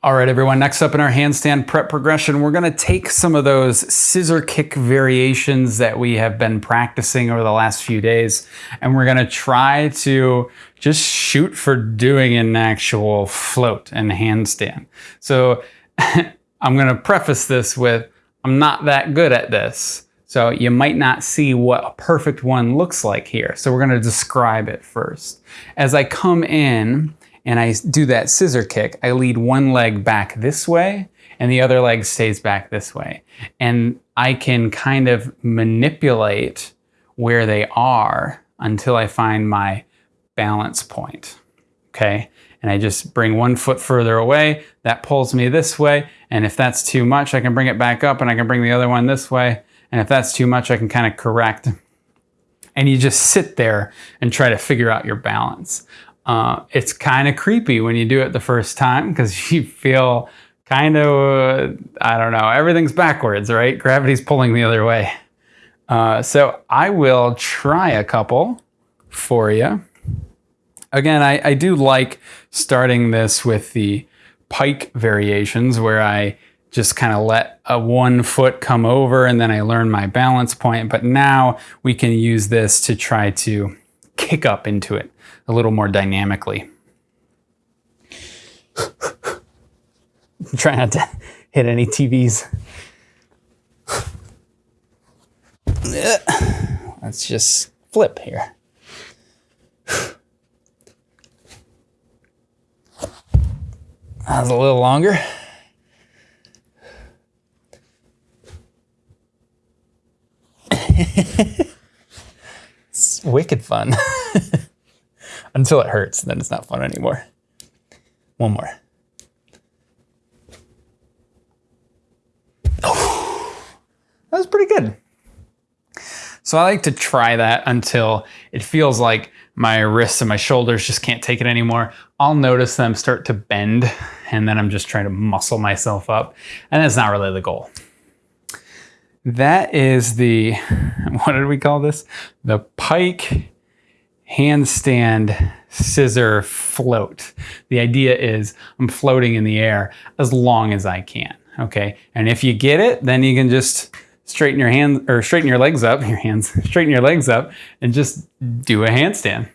All right, everyone, next up in our handstand prep progression, we're gonna take some of those scissor kick variations that we have been practicing over the last few days, and we're gonna try to just shoot for doing an actual float and handstand. So I'm gonna preface this with, I'm not that good at this. So you might not see what a perfect one looks like here. So we're gonna describe it first. As I come in, and I do that scissor kick, I lead one leg back this way and the other leg stays back this way. And I can kind of manipulate where they are until I find my balance point, okay? And I just bring one foot further away, that pulls me this way, and if that's too much, I can bring it back up and I can bring the other one this way, and if that's too much, I can kind of correct. And you just sit there and try to figure out your balance. Uh, it's kind of creepy when you do it the first time because you feel kind of, uh, I don't know, everything's backwards, right? Gravity's pulling the other way. Uh, so I will try a couple for you. Again, I, I do like starting this with the pike variations where I just kind of let a one foot come over and then I learn my balance point. But now we can use this to try to kick up into it a little more dynamically. Try not to hit any TVs. Let's just flip here. That was a little longer. wicked fun. Until it hurts, then it's not fun anymore. One more. Oh, that was pretty good. So I like to try that until it feels like my wrists and my shoulders just can't take it anymore. I'll notice them start to bend and then I'm just trying to muscle myself up. And that's not really the goal. That is the, what did we call this? The pike handstand scissor float. The idea is I'm floating in the air as long as I can, okay? And if you get it, then you can just straighten your hands or straighten your legs up, your hands, straighten your legs up and just do a handstand.